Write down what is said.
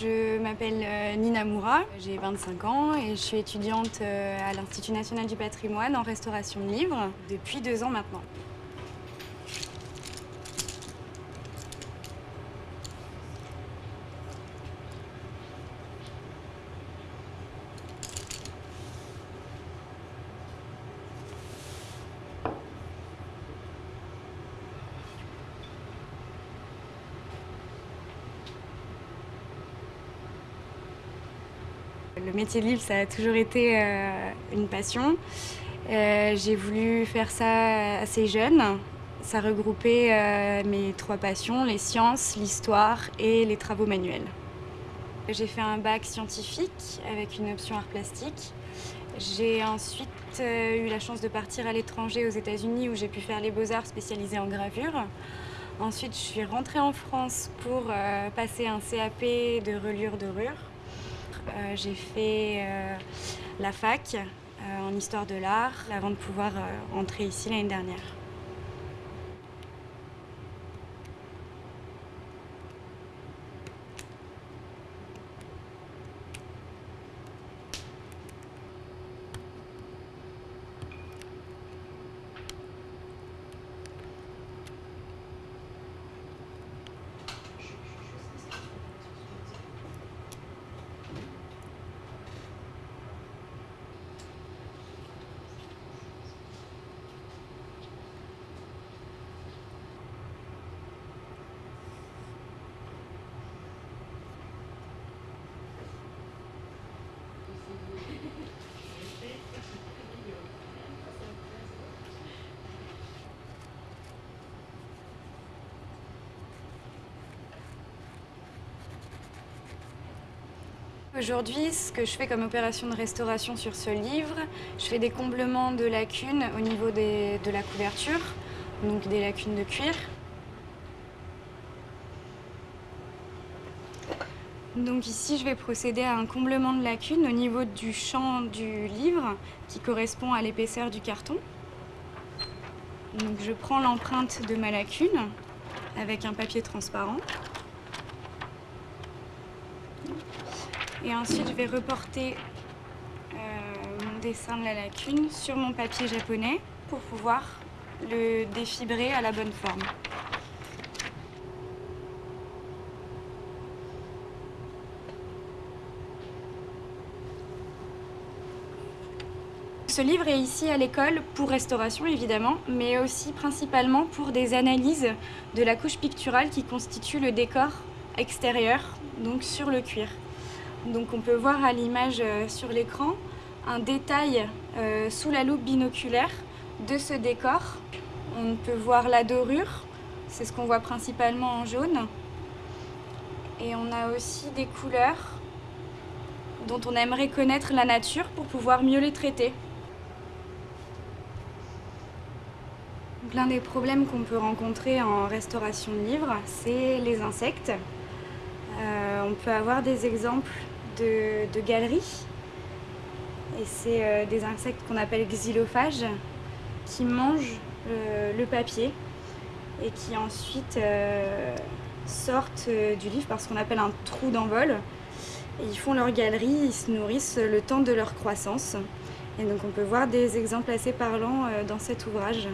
Je m'appelle euh, Nina Moura, j'ai 25 ans et je suis étudiante euh, à l'Institut national du patrimoine en restauration de livres depuis deux ans maintenant. Le métier de livre, ça a toujours été euh, une passion. Euh, j'ai voulu faire ça assez jeune. Ça regroupait euh, mes trois passions, les sciences, l'histoire et les travaux manuels. J'ai fait un bac scientifique avec une option art plastique. J'ai ensuite eu la chance de partir à l'étranger aux États-Unis où j'ai pu faire les beaux-arts spécialisés en gravure. Ensuite, je suis rentrée en France pour passer un CAP de reliure dorure. Euh, j'ai fait euh, la fac euh, en histoire de l'art avant de pouvoir entrer ici l'année dernière. Aujourd'hui, ce que je fais comme opération de restauration sur ce livre, je fais des comblements de lacunes au niveau de la couverture, donc des lacunes de cuir. Donc ici, je vais procéder à un comblement de lacunes au niveau du champ du livre qui correspond à l'épaisseur du carton. Donc je prends l'empreinte de ma lacune avec un papier transparent. Et ensuite, je vais reporter euh, mon dessin de la lacune sur mon papier japonais pour pouvoir le défibrer à la bonne forme. Ce livre est ici à l'école pour restauration évidemment, mais aussi principalement pour des analyses de la couche picturale qui constitue le décor extérieur, donc sur le cuir. Donc on peut voir à l'image euh, sur l'écran un détail euh, sous la loupe binoculaire de ce décor. On peut voir la dorure, c'est ce qu'on voit principalement en jaune. Et on a aussi des couleurs dont on aimerait connaître la nature pour pouvoir mieux les traiter. L'un des problèmes qu'on peut rencontrer en restauration de livres, c'est les insectes. Euh, on peut avoir des exemples de, galeries. Et c'est euh, des insectes qu'on appelle xylophages qui mangent euh, le papier et qui ensuite sortent du livre parce qu'on appelle un trou d'envol. Ils font leur galerie, ils se nourrissent le temps de leur croissance. Et donc on peut voir des exemples assez parlants dans cet ouvrage.